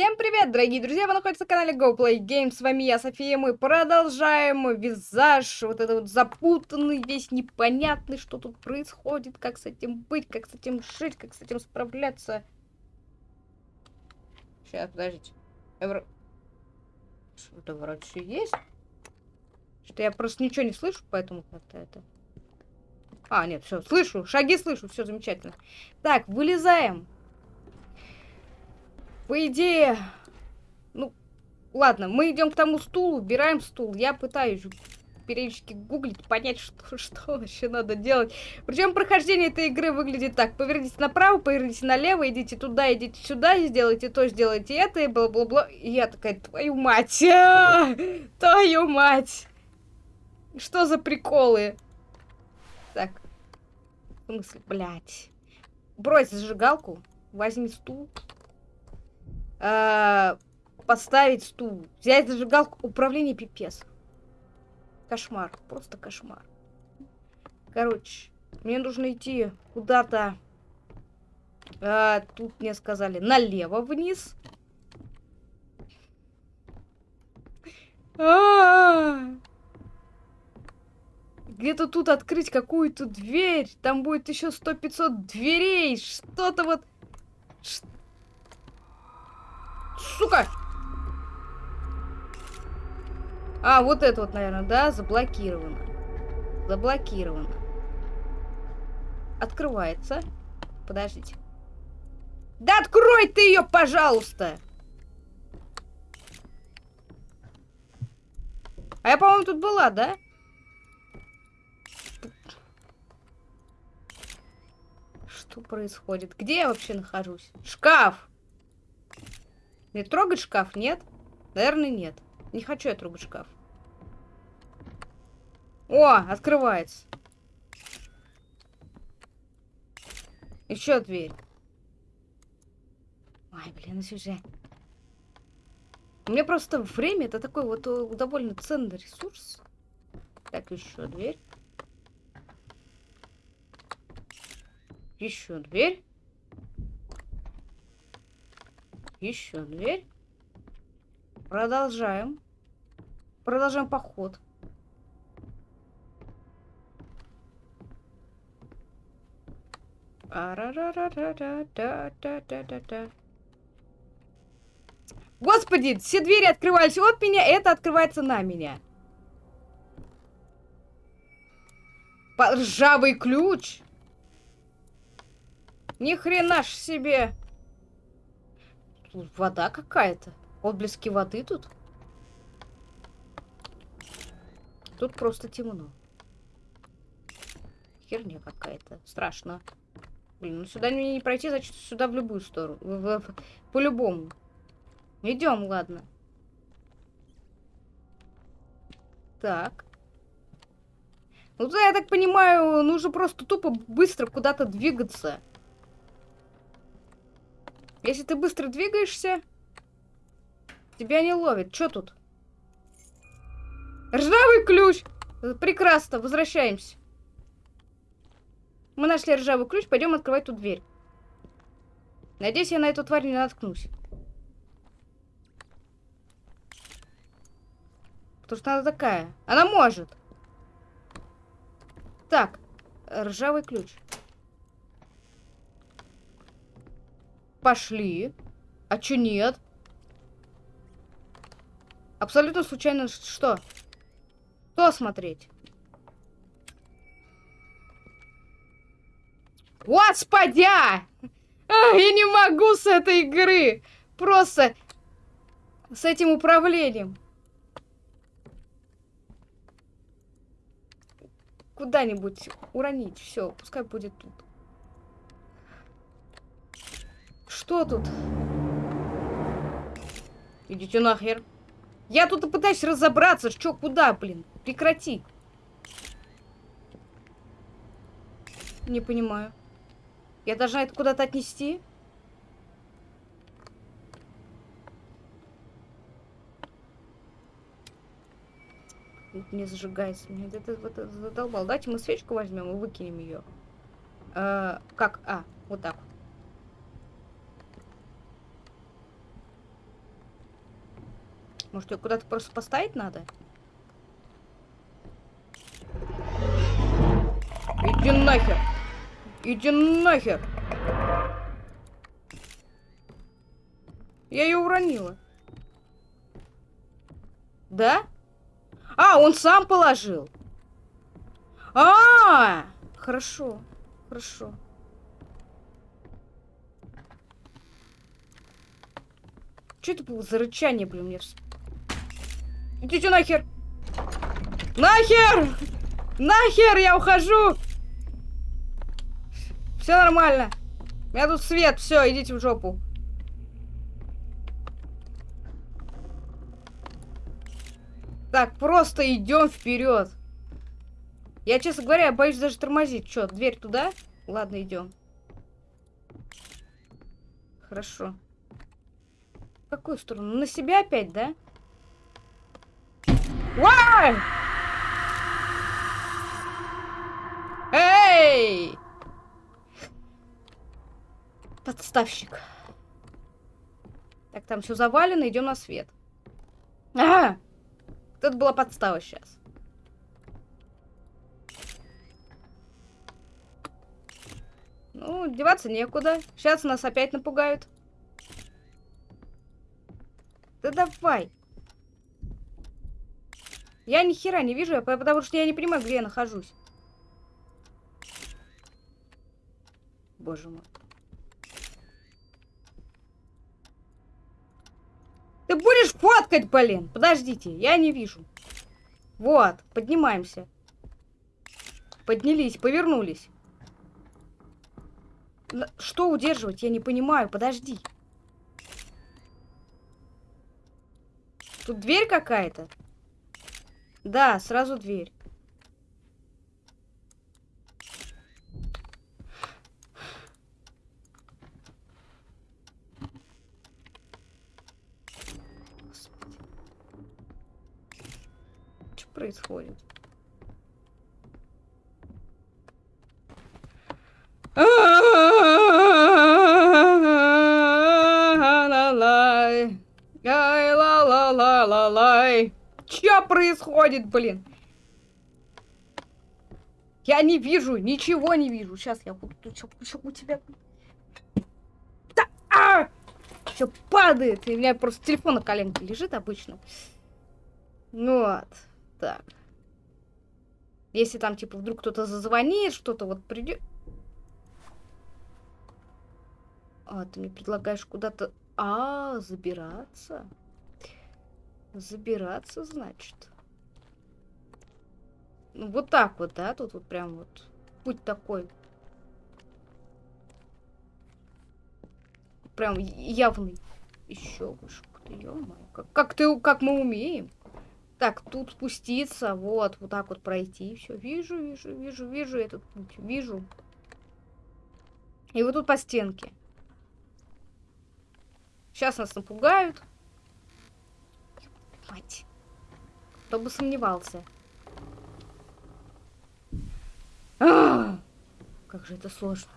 Всем привет, дорогие друзья! Вы находитесь на канале GoPlay Games. С вами я, София. Мы продолжаем визаж. Вот этот вот запутанный, весь непонятный, что тут происходит, как с этим быть, как с этим жить, как с этим справляться. Сейчас, подождите. Эвро... Что-то вроде есть. Что я просто ничего не слышу, поэтому как-то это... А, нет, все, слышу, шаги слышу, все замечательно. Так, вылезаем. По идее... Ну, ладно, мы идем к тому стулу, убираем стул. Я пытаюсь периодически гуглить, понять, что, что вообще надо делать. Причем прохождение этой игры выглядит так. Поверните направо, поверните налево, идите туда, идите сюда, сделайте то, сделайте это, и бла-бла-бла. И я такая, твою мать! А, твою мать! Что за приколы? Так. В смысле, блядь. Брось зажигалку, возьми стул. Э, поставить стул, взять зажигалку, управление пипец. Кошмар, просто кошмар. Короче, мне нужно идти куда-то. Э, тут мне сказали налево вниз. Где-то тут открыть какую-то дверь. Там будет еще сто пятьсот дверей. Что-то вот... Сука! А, вот это вот, наверное, да? Заблокировано. Заблокировано. Открывается. Подождите. Да открой ты ее, пожалуйста! А я, по-моему, тут была, да? Что происходит? Где я вообще нахожусь? Шкаф! Мне трогать шкаф? Нет? Наверное, нет. Не хочу я трогать шкаф. О, открывается. Еще дверь. Ой, блин, ну уже. У меня просто время это такой вот э, довольно ценный ресурс. Так, еще дверь. Еще дверь. Еще дверь. Продолжаем. Продолжаем поход. Господи, все двери открывались от меня, это открывается на меня. Ржавый ключ. Ни хрена ж себе. Вода какая-то. Отблески воды тут. Тут просто темно. Херня какая-то. Страшно. Блин, ну сюда мне не пройти, значит сюда в любую сторону. По-любому. Идем, ладно. Так. Ну, да, я так понимаю, нужно просто тупо быстро куда-то двигаться. Если ты быстро двигаешься, тебя не ловит. Что тут? Ржавый ключ! Прекрасно, возвращаемся. Мы нашли ржавый ключ, пойдем открывать ту дверь. Надеюсь, я на эту тварь не наткнусь. Потому что она такая. Она может. Так, ржавый ключ. Пошли. А чё нет? Абсолютно случайно что? Что смотреть? Господи! А, я не могу с этой игры! Просто с этим управлением. Куда-нибудь уронить. Все, пускай будет тут. Что тут? Идите нахер. Я тут пытаюсь разобраться, что куда, блин. Прекрати. Не понимаю. Я должна это куда-то отнести? Не зажигается. Мне это, это задолбал. Давайте мы свечку возьмем и выкинем ее. Э, как? А, вот так вот. Может, ее куда-то просто поставить надо? Иди нахер! Иди нахер! Я ее уронила. Да? А, он сам положил. А, -а, -а! хорошо, хорошо. Что это было за рычание, блин, мне... Идите нахер! Нахер! Нахер, я ухожу! Все нормально. У меня тут свет, все, идите в жопу. Так, просто идем вперед. Я, честно говоря, боюсь даже тормозить. Че, дверь туда? Ладно, идем. Хорошо. В какую сторону? На себя опять, да? Вай! Эй! Подставщик. Так, там все завалено, идем на свет. Ага! Это была подстава сейчас. Ну, деваться некуда. Сейчас нас опять напугают. Да давай. Я ни хера не вижу, потому что я не понимаю, где я нахожусь. Боже мой. Ты будешь фоткать, блин? Подождите, я не вижу. Вот, поднимаемся. Поднялись, повернулись. Что удерживать? Я не понимаю, подожди. Тут дверь какая-то? Да, сразу дверь. Происходит, блин? Я не вижу, ничего не вижу. Сейчас я буду у тебя. Да, а! Все падает. И у меня просто телефон на коленке лежит обычно. Ну вот. Так. Если там, типа, вдруг кто-то зазвонит, что-то вот придет... А, ты мне предлагаешь куда-то... А, забираться? Забираться, значит. Ну, вот так вот, да? Тут вот прям вот путь такой. Прям явный. Еще выше. Как, как, ты, как мы умеем. Так, тут спуститься, вот, вот так вот пройти. Все, вижу, вижу, вижу, вижу этот путь, вижу. И вот тут по стенке. Сейчас нас напугают. Мать. Кто бы сомневался. А -а -а! Как же это сложно.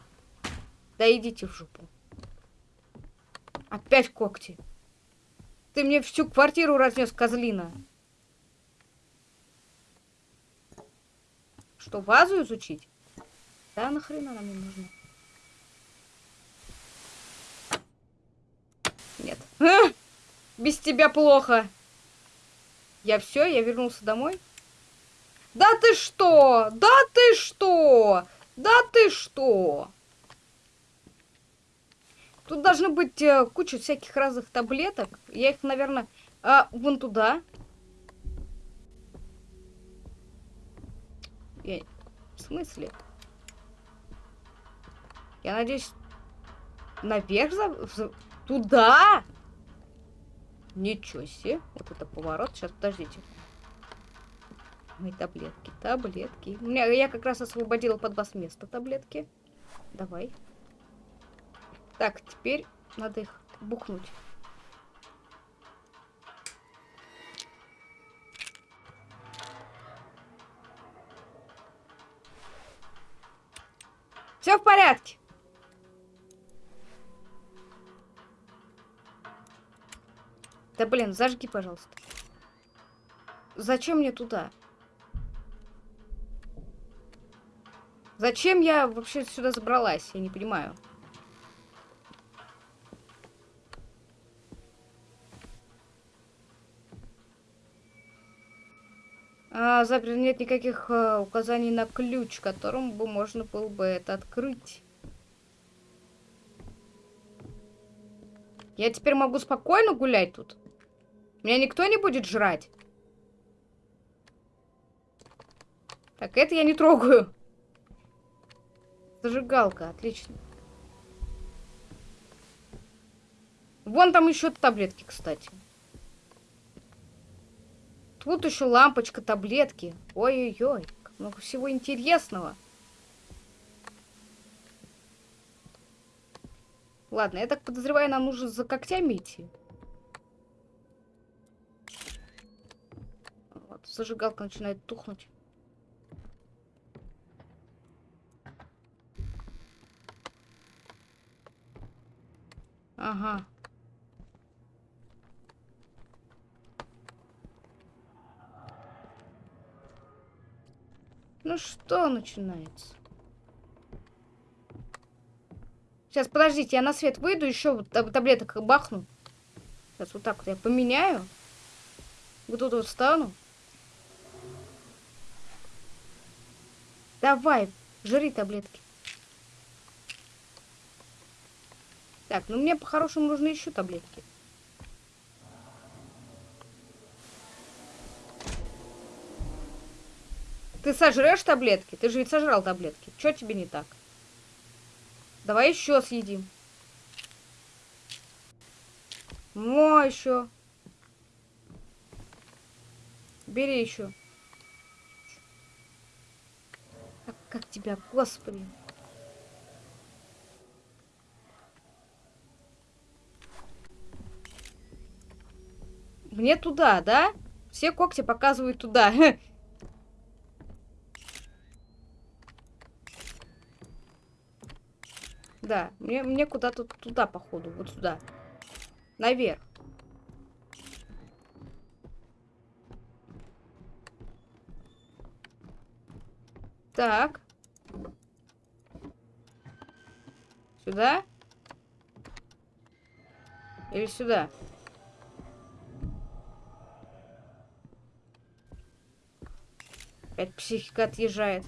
Да идите в жопу. Опять когти. Ты мне всю квартиру разнес, козлина. Что, вазу изучить? Да, нахрена она мне нужна? Нет. А! Без тебя плохо. Я все, я вернулся домой. Да ты что? Да ты что? Да ты что? Тут должны быть э, куча всяких разных таблеток. Я их, наверное, э, вон туда. Я... В смысле? Я надеюсь, наверх за... Туда? Ничего себе. Вот это поворот. Сейчас, подождите. Мои таблетки, таблетки. У меня, я как раз освободила под вас место таблетки. Давай. Так, теперь надо их бухнуть. Все в порядке. Да блин, зажги, пожалуйста. Зачем мне туда? Зачем я вообще сюда забралась? Я не понимаю. А, запер нет никаких а, указаний на ключ, которым бы можно было бы это открыть. Я теперь могу спокойно гулять тут? Меня никто не будет жрать? Так, это я не трогаю. Зажигалка, отлично. Вон там еще таблетки, кстати. Тут еще лампочка, таблетки. Ой-ой-ой, много всего интересного. Ладно, я так подозреваю, нам нужно за когтями идти. Вот, зажигалка начинает тухнуть. Ага. Ну что начинается? Сейчас, подождите, я на свет выйду, еще таблеток бахну. Сейчас вот так вот я поменяю. Вот тут вот встану. Давай, жри таблетки. Так, ну мне по-хорошему нужны еще таблетки. Ты сожрешь таблетки? Ты же ведь сожрал таблетки. Что тебе не так? Давай еще съедим. О, еще. Бери еще. Как, тебя, господи. Мне туда, да? Все когти показывают туда. Да, мне, мне куда-то туда, походу, вот сюда. Наверх. Так. Сюда? Или сюда? Опять психика отъезжает.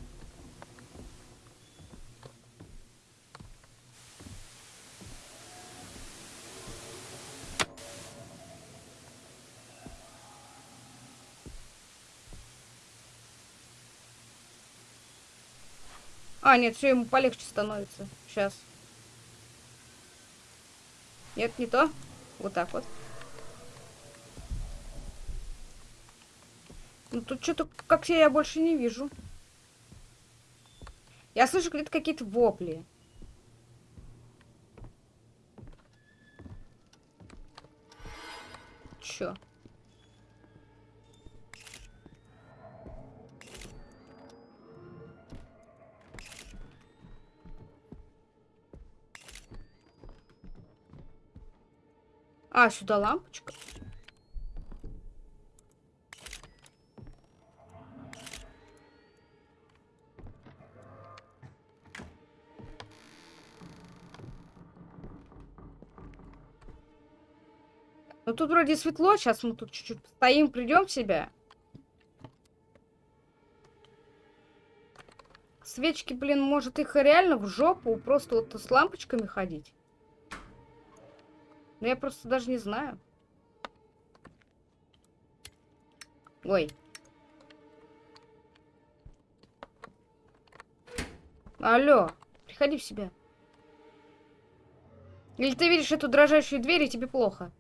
А, нет, все ему полегче становится. Сейчас. Нет, не то. Вот так вот. Ну тут что-то, как я, я больше не вижу. Я слышу где-то какие-то вопли. Чё? А, сюда лампочка. Ну тут вроде светло, сейчас мы тут чуть-чуть стоим, придем в себя. Свечки, блин, может их реально в жопу просто вот с лампочками ходить? Ну, я просто даже не знаю. Ой. Алло, приходи в себя. Или ты видишь эту дрожащую дверь, и тебе плохо?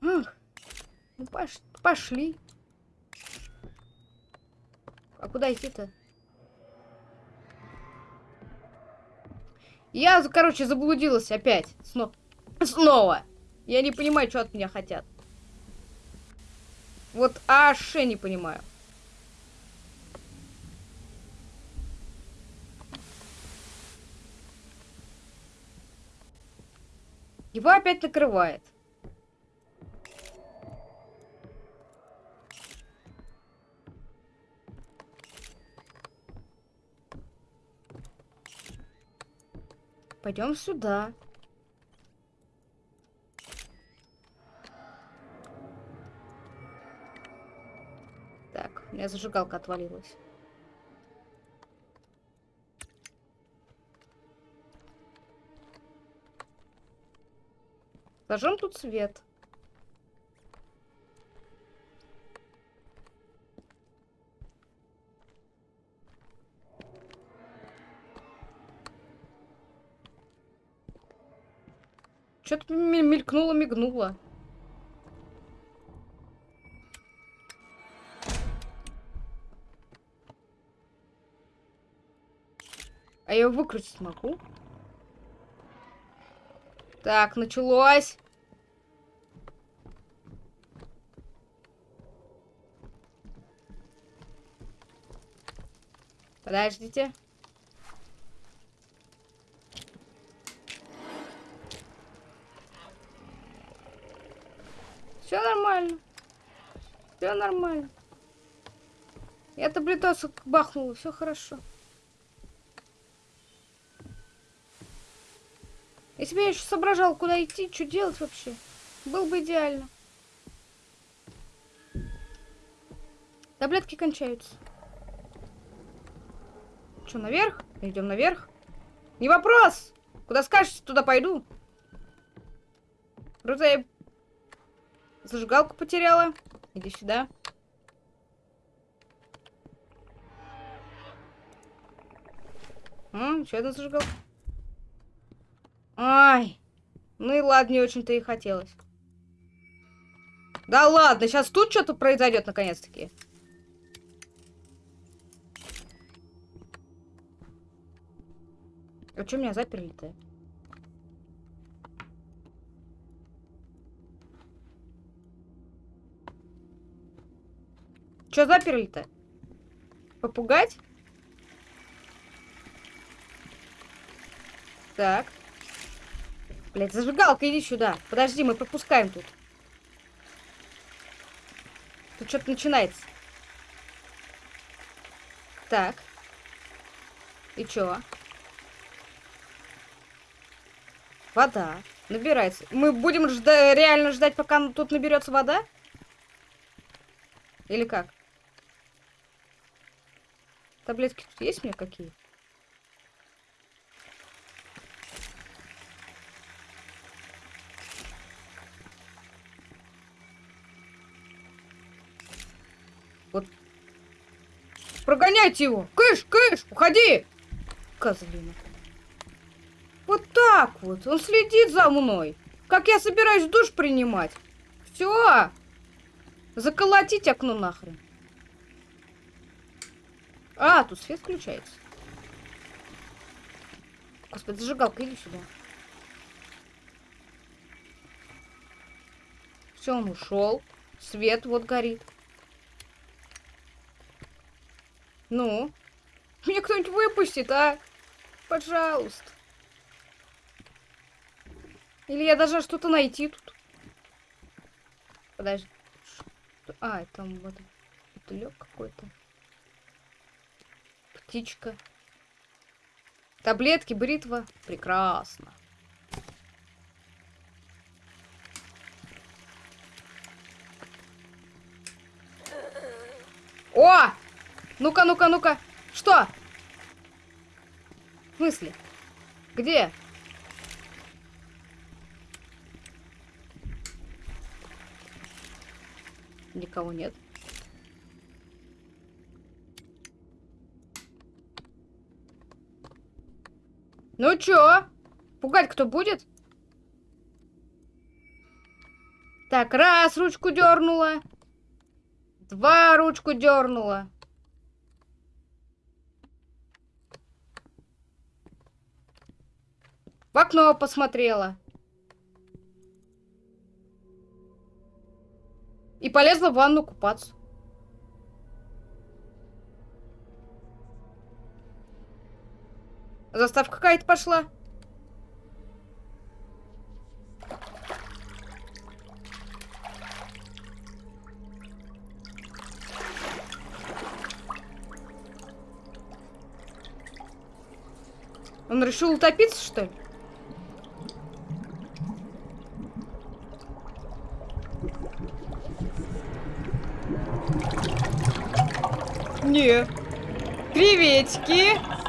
Ну, пош пошли. А куда идти-то? Я, короче, заблудилась опять. Сно снова. Я не понимаю, что от меня хотят. Вот аж не понимаю. Его опять накрывает. Пойдем сюда. Так, у меня зажигалка отвалилась. Зажжем тут свет. Что-то мелькнуло, мигнуло. А я его выкрутить могу? Так, началось. Подождите. Все нормально. Все нормально. Я таблетосу бахнула, все хорошо. Если бы я еще соображал, куда идти, что делать вообще, было бы идеально. Таблетки кончаются. Что, наверх? Идем наверх. Не вопрос! Куда скажете, туда пойду. Круто, я зажигалку потеряла. Иди сюда. М, еще одна зажигалка. Ай. Ну и ладно, не очень-то и хотелось. Да ладно, сейчас тут что-то произойдет наконец-таки. А что меня заперли-то? Что заперли-то? Попугать? Так. Блять, зажигалка, иди сюда. Подожди, мы пропускаем тут. Тут что-то начинается. Так. И чё? Вода. Набирается. Мы будем жда реально ждать, пока тут наберется вода? Или как? Таблетки тут есть мне какие? Вот. Прогоняйте его! Кыш, кыш, уходи! Козлина. Вот так вот. Он следит за мной. Как я собираюсь душ принимать. Все. Заколотить окно нахрен. А, тут свет включается. Господи, зажигалка, иди сюда. Все, он ушел. Свет вот горит. Ну? Меня кто-нибудь выпустит, а? Пожалуйста. Или я должна что-то найти тут? Подожди. А, там вот бутылек какой-то. Птичка. Таблетки, бритва. Прекрасно. О! Ну-ка, ну-ка, ну-ка. Что? В смысле? Где? Никого нет. Ну чё? Пугать кто будет? Так, раз, ручку дернула. Два, ручку дернула. В окно посмотрела. И полезла в ванну купаться. заставка какая-то пошла. Он решил утопиться, что ли? Не. Приветики.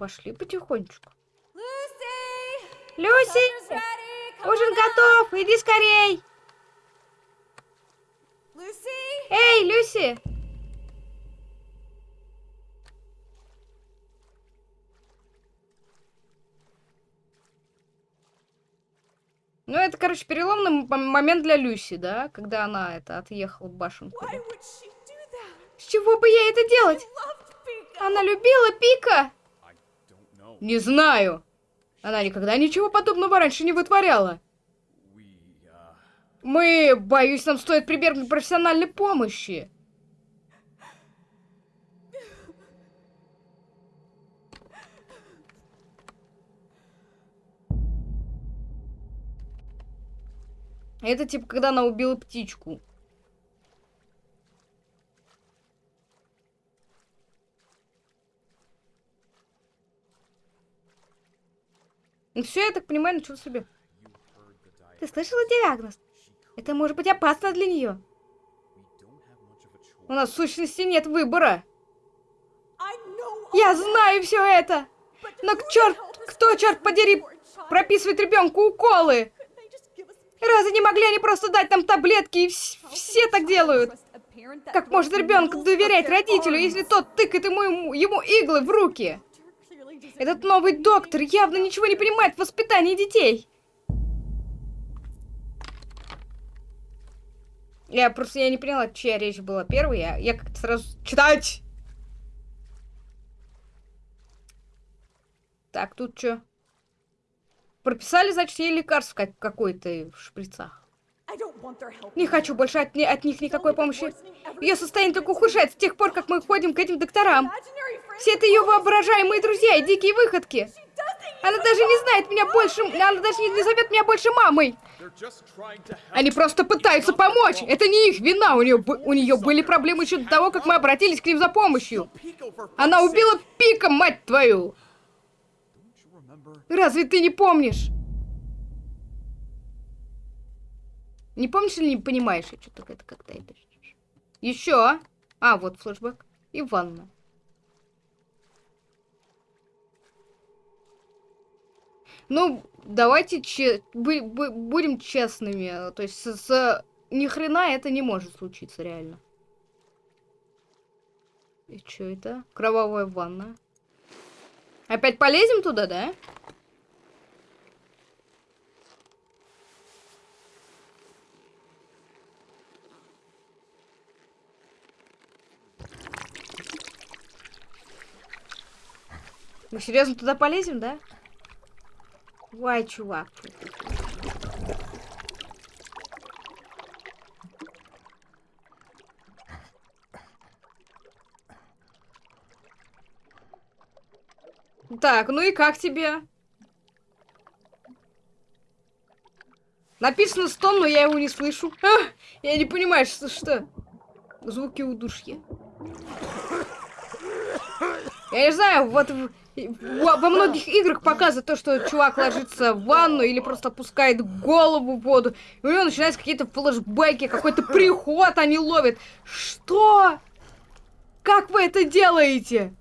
Пошли потихонечку. Люси! Ужин готов! Иди скорей! Эй, Люси! Ну, это, короче, переломный момент для Люси, да? Когда она это отъехала в башенку. С чего бы ей это делать? Она любила Пика! Не знаю. Она никогда ничего подобного раньше не вытворяла. Мы, боюсь, нам стоит прибегнуть к профессиональной помощи. Это типа, когда она убила птичку. Ну все, я так понимаю, ничего себе. Ты слышала диагноз? Это может быть опасно для нее. У нас в сущности нет выбора. Я знаю все это. Но к черт, кто, черт подери, прописывает ребенку уколы? Разве не могли они просто дать нам таблетки, и все так делают? Как может ребенок доверять родителю, если тот тыкает ему, ему иглы в руки? Этот новый доктор явно ничего не понимает в воспитании детей. Я просто я не поняла, чья речь была первой. Я, я как-то сразу читать. Так, тут что? Прописали, значит, ей лекарств как какой-то в шприцах. Не хочу больше от, от них никакой помощи. Ее состояние только ухудшается с тех пор, как мы ходим к этим докторам. Все это ее воображаемые друзья и дикие выходки. Она даже не знает меня больше, она даже не, не зовет меня больше мамой. Они просто пытаются помочь. Это не их вина. У нее, у нее были проблемы еще до того, как мы обратились к ним за помощью. Она убила Пика, мать твою. Разве ты не помнишь? Не помнишь или не понимаешь? Я что-то как-то это... Еще. А, вот флешбэк. И ванна. Ну, давайте че будем честными. То есть с, с ни хрена это не может случиться реально. И что это? Кровавая ванна. Опять полезем туда, да? Мы серьезно туда полезем, да? Вай, чувак. Так, ну и как тебе? Написано стон, но я его не слышу. А, я не понимаю, что, что. Звуки удушья. Я не знаю, вот во многих играх показывают то, что чувак ложится в ванну или просто опускает голову в воду, и у него начинаются какие-то флешбеки, какой-то приход они ловят. Что? Как вы это делаете?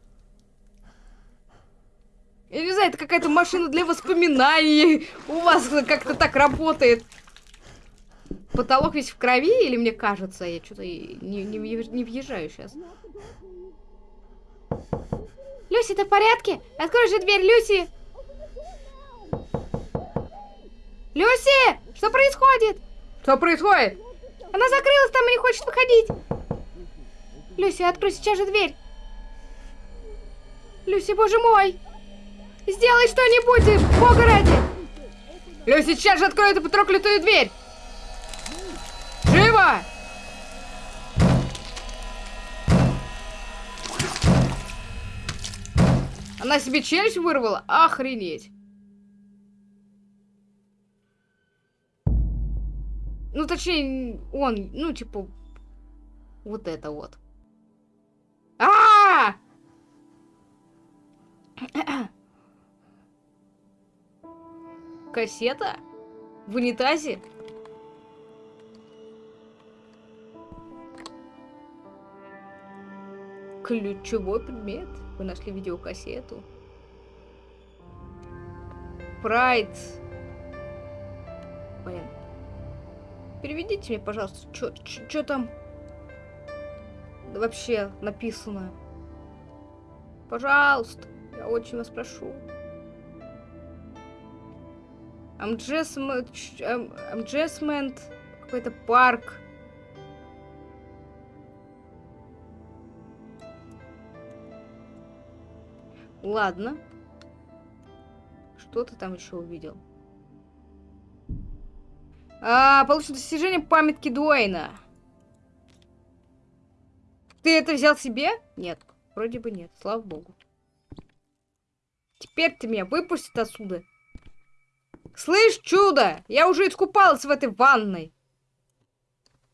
Я не знаю, это какая-то машина для воспоминаний. У вас как-то так работает. Потолок весь в крови, или мне кажется? Я что-то не, не, не въезжаю сейчас. Люси, ты в порядке? Открой же дверь, Люси! Люси! Что происходит? Что происходит? Она закрылась там и не хочет выходить. Люси, открой сейчас же дверь. Люси, боже мой! Сделай что-нибудь, бога ради! Лё, сейчас же открой эту проклятую дверь! Живо! Она себе челюсть вырвала? Охренеть. Ну, точнее, он, ну, типа, вот это вот. А! Кассета? В унитазе? Ключевой предмет. Вы нашли видеокассету. Прайд. Блин. Переведите мне, пожалуйста, что там вообще написано. Пожалуйста, я очень вас прошу. Амджесмент, амджесмент, какой-то парк. Ладно. Что ты там еще увидел? А, получено достижение памятки Дуэйна. Ты это взял себе? Нет, вроде бы нет, слава богу. Теперь ты меня выпустит отсюда. Слышь, чудо, я уже искупалась в этой ванной.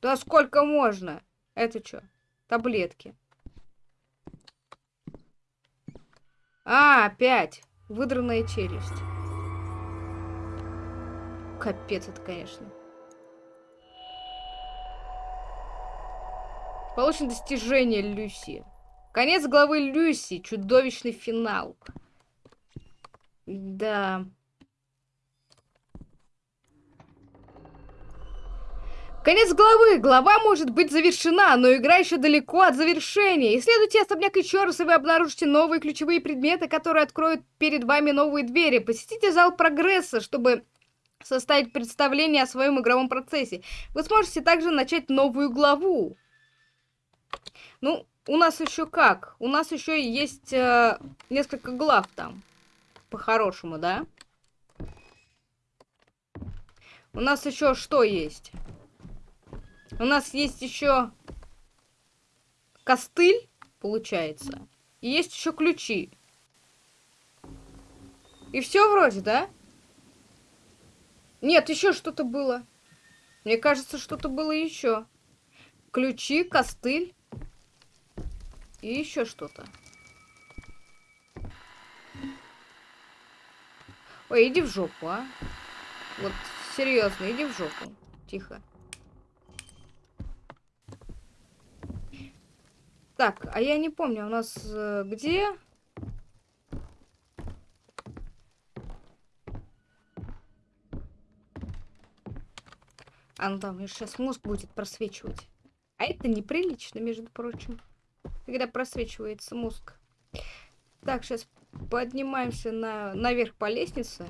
Да сколько можно? Это что? Таблетки. А, опять. Выдранная челюсть. Капец это, конечно. Получено достижение Люси. Конец главы Люси. Чудовищный финал. Да. Конец главы. Глава может быть завершена, но игра еще далеко от завершения. Исследуйте особняк еще раз, и вы обнаружите новые ключевые предметы, которые откроют перед вами новые двери. Посетите зал прогресса, чтобы составить представление о своем игровом процессе. Вы сможете также начать новую главу. Ну, у нас еще как? У нас еще есть э, несколько глав там. По-хорошему, да? У нас еще что есть? У нас есть еще костыль, получается. И есть еще ключи. И все вроде, да? Нет, еще что-то было. Мне кажется, что-то было еще. Ключи, костыль. И еще что-то. Ой, иди в жопу, а. Вот, серьезно, иди в жопу. Тихо. Так, а я не помню, у нас э, где? А, ну там сейчас мозг будет просвечивать. А это неприлично, между прочим. Когда просвечивается мозг. Так, сейчас поднимаемся на, наверх по лестнице.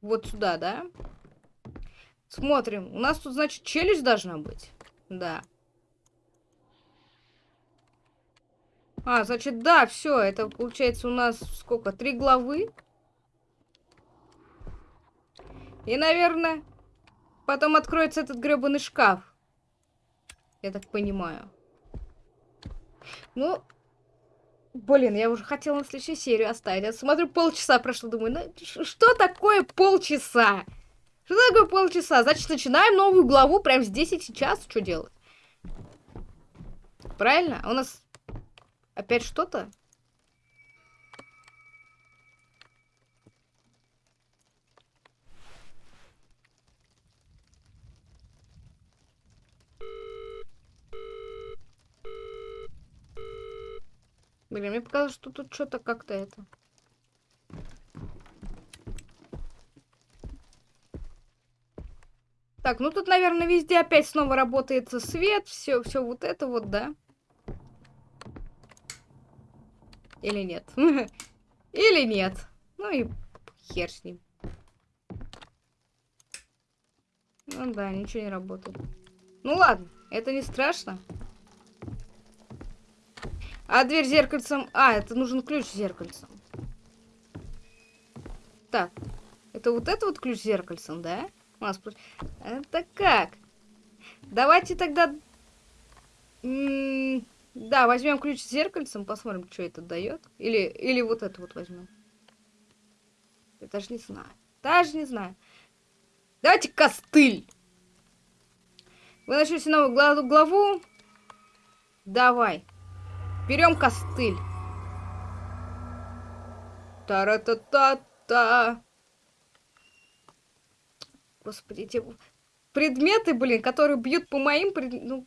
Вот сюда, да? Смотрим. У нас тут, значит, челюсть должна быть. Да. А, значит, да, все, это получается у нас сколько? Три главы? И, наверное, потом откроется этот гребаный шкаф. Я так понимаю. Ну, блин, я уже хотела на следующую серию оставить. Я смотрю, полчаса прошло, думаю, ну, что такое полчаса? Что такое полчаса? Значит, начинаем новую главу прямо здесь и сейчас. Что делать? Правильно? У нас Опять что-то? Блин, мне показалось, что тут что-то как-то это. Так, ну тут, наверное, везде опять снова работает свет, все, все вот это вот, да? Или нет? Или нет? Ну и хер с ним. Ну да, ничего не работает. Ну ладно, это не страшно. А дверь зеркальцем... А, это нужен ключ зеркальцем. Так, Это вот это вот ключ зеркальцем, да? У нас... Это как? Давайте тогда... М -м да, возьмем ключ с зеркальцем, посмотрим, что это дает. Или, или вот это вот возьмем. Я даже не знаю. Даже не знаю. Давайте костыль. Вы начнете новую главу. главу. Давай. Берем костыль. Та-ра-та-та-та. Господи, эти предметы, блин, которые бьют по моим... Пред... Ну...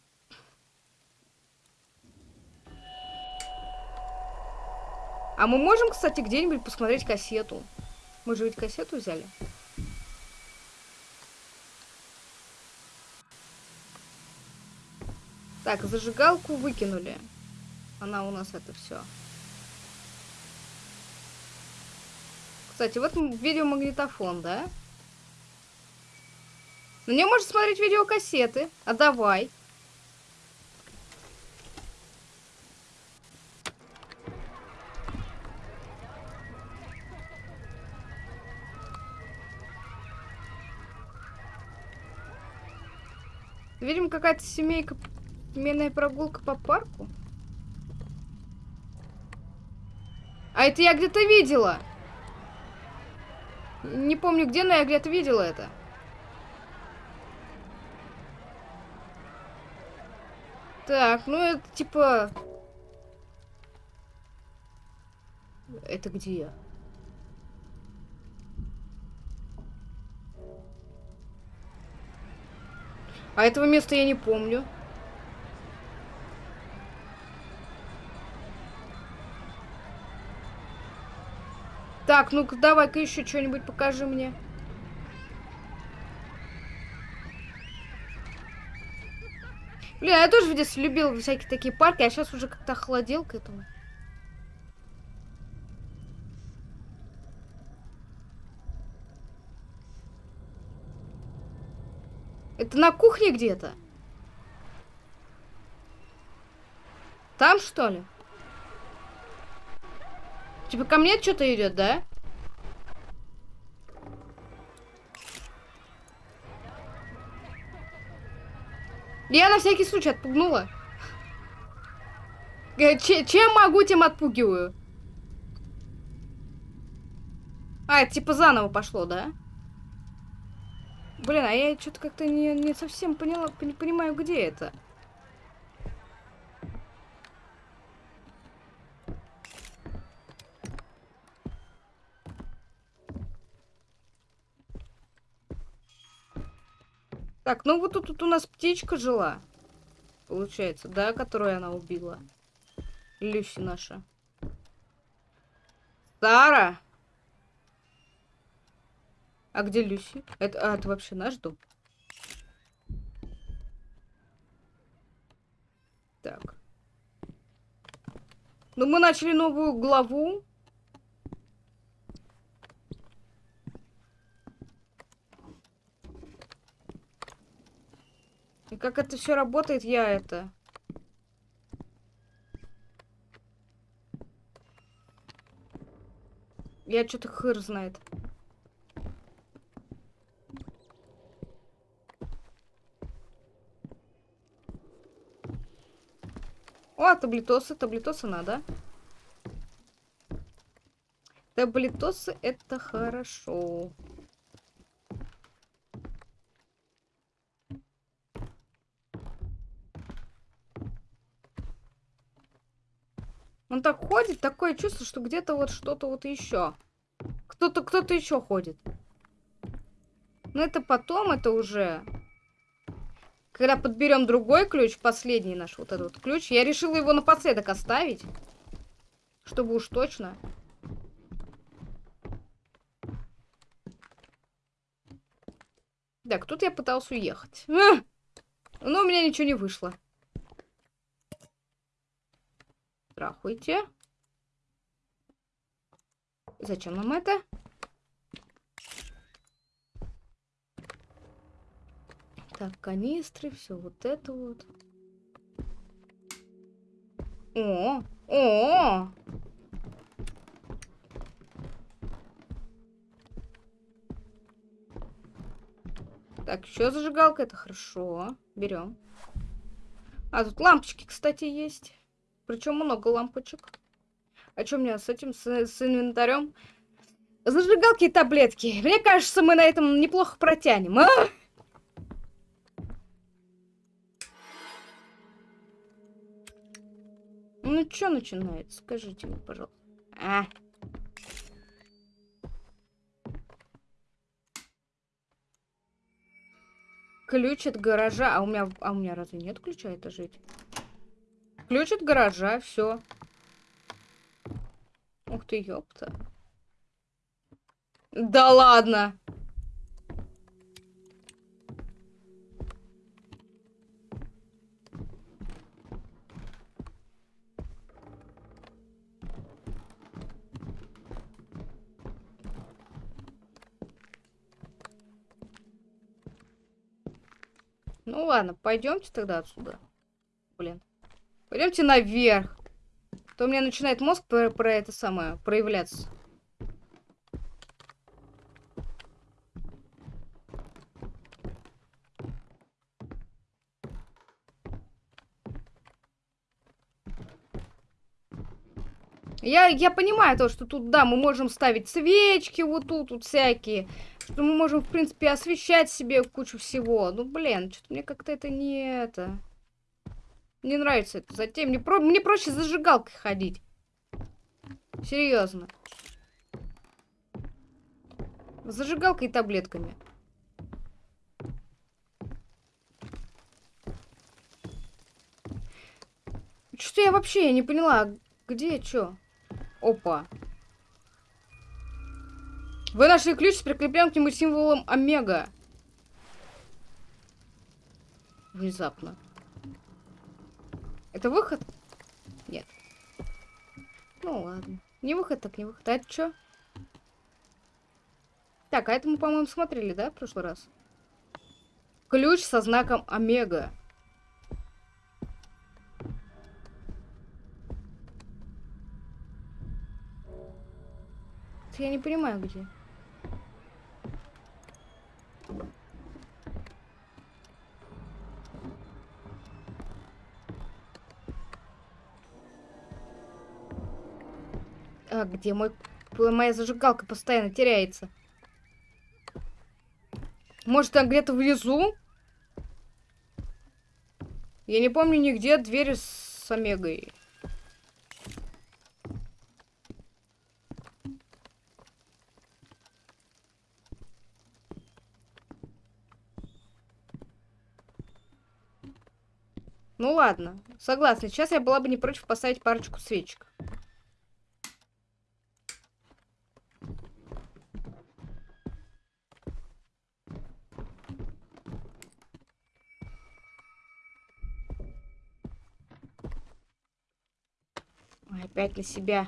А мы можем, кстати, где-нибудь посмотреть кассету? Мы же ведь кассету взяли. Так, зажигалку выкинули. Она у нас это все. Кстати, вот видеомагнитофон, да? На нем можно смотреть видеокассеты. А давай. Видимо, какая-то семейка, семейная прогулка по парку. А это я где-то видела. Не помню где, но я где-то видела это. Так, ну это типа... Это где? А этого места я не помню. Так, ну-ка, давай-ка еще что-нибудь покажи мне. Блин, я тоже в детстве любил всякие такие парки, а сейчас уже как-то охладел к этому. Это на кухне где-то? Там, что ли? Типа ко мне что-то идет, да? Я на всякий случай отпугнула. Ч чем могу, тем отпугиваю. А, это типа заново пошло, да? Блин, а я что-то как-то не, не совсем поняла, не понимаю, где это. Так, ну вот тут, тут у нас птичка жила. Получается, да, которую она убила. Люси наша. Сара! А где Люси? Это, а, это вообще наш дом? Так. Ну, мы начали новую главу. И как это все работает, я это... Я что-то хыр знает. О, таблетосы, таблетосы надо. Таблетосы это хорошо. Он так ходит, такое чувство, что где-то вот что-то вот еще. Кто-то, кто-то еще ходит. Но это потом, это уже... Когда подберем другой ключ, последний наш вот этот ключ, я решила его напоследок оставить. Чтобы уж точно. Так, тут я пытался уехать. А! Но у меня ничего не вышло. Здравствуйте. Зачем нам это? Так, канистры, все вот это вот. О, о! Так, еще зажигалка, это хорошо. Берем. А, тут лампочки, кстати, есть. Причем много лампочек. А что у меня с этим, с, с инвентарем? Зажигалки и таблетки. Мне кажется, мы на этом неплохо протянем. А? Ну, что начинается? Скажите мне, пожалуйста. А. Ключ от гаража. А у меня, а у меня разве нет ключа это жить? Ключ от гаража, все. Ух ты, ёпта. Да ладно. Ну ладно, пойдемте тогда отсюда. Блин. Пойдемте наверх. То у меня начинает мозг про, про это самое проявляться. Я, я понимаю то, что тут, да, мы можем ставить свечки вот тут, вот всякие что мы можем, в принципе, освещать себе кучу всего. Ну, блин, что-то мне как-то это не это... Не нравится это затем. Мне, про... мне проще зажигалкой ходить. Серьезно. Зажигалкой и таблетками. Что я вообще я не поняла, где что? Опа. Вы нашли ключ с прикрепленным к нему символом Омега. Внезапно. Это выход? Нет. Ну ладно. Не выход, так не выход. А это что? Так, а это мы, по-моему, смотрели, да, в прошлый раз? Ключ со знаком Омега. Я не понимаю, где. А, где мой... Моя зажигалка постоянно теряется. Может, там где-то внизу? Я не помню нигде двери с Омегой. Ну ладно, согласна. Сейчас я была бы не против поставить парочку свечек. Опять на себя.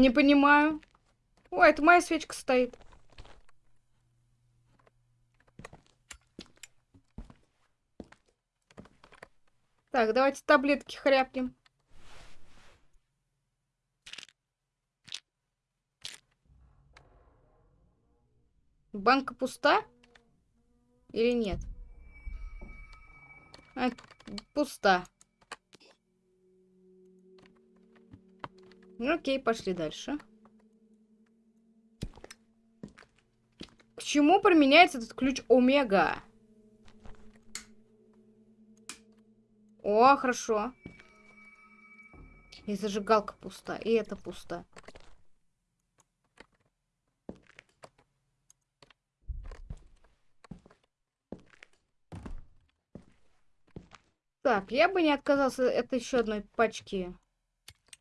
Не понимаю. Ой, это моя свечка стоит. Так, давайте таблетки хряпнем. Банка пуста? Или нет? А, пуста. Ну, окей, пошли дальше. К чему применяется этот ключ Омега? О, хорошо. И зажигалка пуста, и это пусто. Так, я бы не отказался от еще одной пачки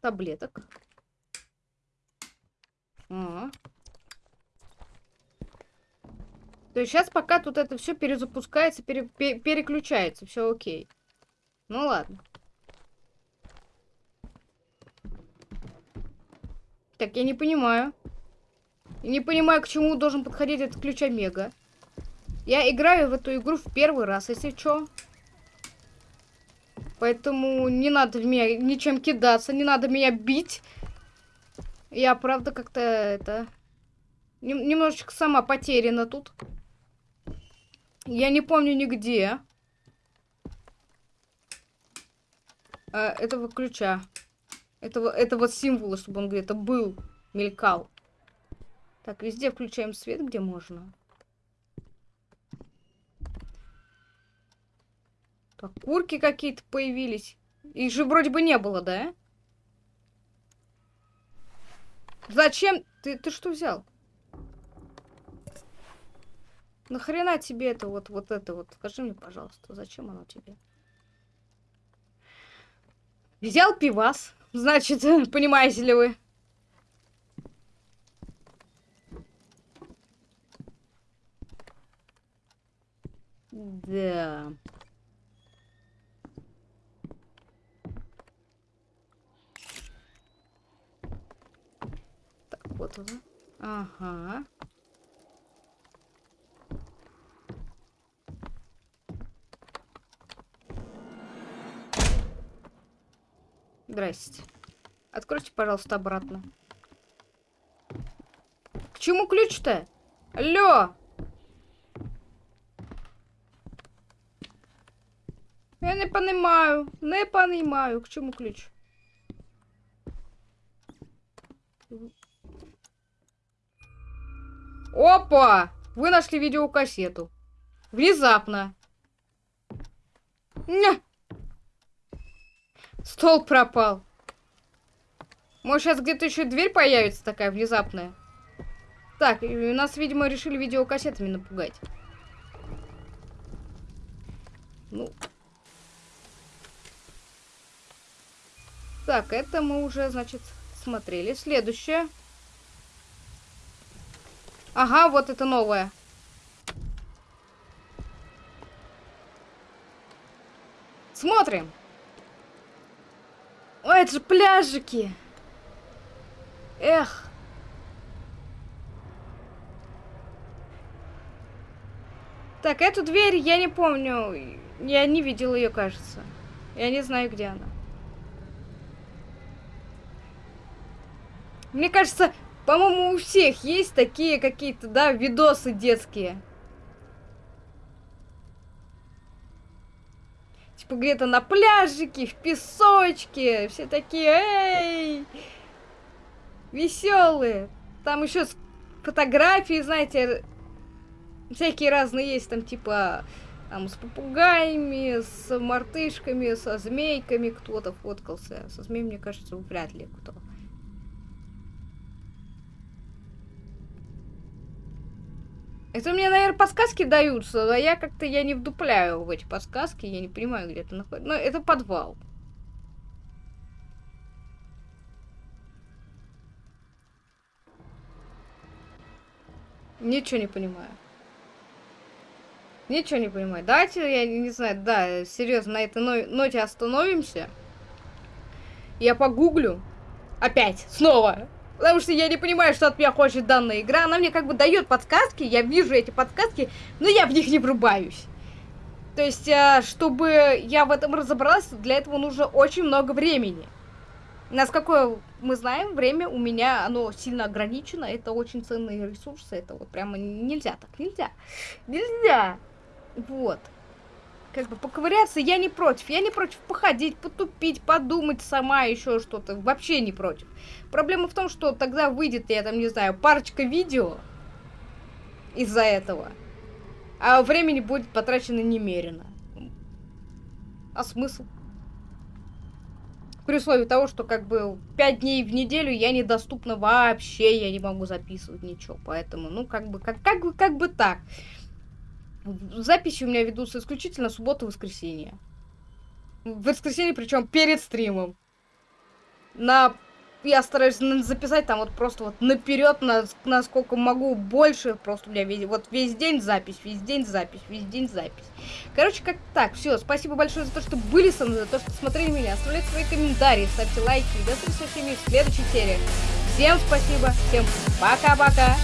таблеток. А. То есть сейчас пока тут это все перезапускается, пере, пере, переключается, все окей. Ну ладно. Так, я не понимаю. Не понимаю, к чему должен подходить этот ключ Омега. Я играю в эту игру в первый раз, если что. Поэтому не надо в меня ничем кидаться, не надо меня бить. Я, правда, как-то это... Немножечко сама потеряна тут. Я не помню нигде. А, этого ключа. Этого, этого символа, чтобы он где-то был, мелькал. Так, везде включаем свет, где можно. Так, курки какие-то появились. Их же вроде бы не было, да? Зачем? Ты, ты что взял? Нахрена тебе это вот, вот это вот? Скажи мне, пожалуйста, зачем оно тебе? Взял пивас. Значит, понимаете ли вы? Да. Так, вот он. Ага. Здрасте. Откройте, пожалуйста, обратно. К чему ключ-то? Алло! Я не понимаю. Не понимаю. К чему ключ? Опа! Вы нашли видеокассету. Внезапно. Ня! Стол пропал. Может, сейчас где-то еще дверь появится такая внезапная. Так, у нас, видимо, решили видеокассетами напугать. Ну. Так, это мы уже, значит, смотрели. Следующее. Ага, вот это новое. Смотрим. Ой, это же пляжики. Эх. Так, эту дверь я не помню. Я не видел ее, кажется. Я не знаю, где она. Мне кажется, по-моему, у всех есть такие какие-то, да, видосы детские. Где-то на пляжике, в песочке. Все такие, эй! Веселые. Там еще фотографии, знаете, всякие разные есть. Там типа там с попугаями, с мартышками, со змейками кто-то фоткался. Со змеей, мне кажется, вряд ли кто. Это мне, наверное, подсказки даются, а я как-то я не вдупляю в эти подсказки, я не понимаю, где это находится. Но это подвал. Ничего не понимаю. Ничего не понимаю. Давайте, я не знаю, да, серьезно, на этой ноте остановимся. Я погуглю. Опять, снова. Потому что я не понимаю, что от меня хочет данная игра. Она мне как бы дает подсказки, я вижу эти подсказки, но я в них не врубаюсь. То есть, э, чтобы я в этом разобралась, для этого нужно очень много времени. Насколько мы знаем, время у меня, оно сильно ограничено, это очень ценные ресурсы, это вот прямо нельзя так, нельзя, нельзя. Вот как бы поковыряться я не против. Я не против походить, потупить, подумать сама еще что-то. Вообще не против. Проблема в том, что тогда выйдет, я там не знаю, парочка видео из-за этого. А времени будет потрачено немерено. А смысл? При условии того, что как бы 5 дней в неделю я недоступна вообще, я не могу записывать ничего. Поэтому, ну, как бы, как, как бы, как бы так. Записи у меня ведутся исключительно субботу и воскресенье. В воскресенье, причем перед стримом. На я стараюсь записать там вот просто вот наперед, на, насколько могу, больше. Просто у меня весь, вот весь день запись, весь день запись, весь день запись. Короче, как так, все, спасибо большое за то, что были со мной, за то, что смотрели меня. Оставляйте свои комментарии, ставьте лайки. До встречи в следующей серии. Всем спасибо, всем пока-пока.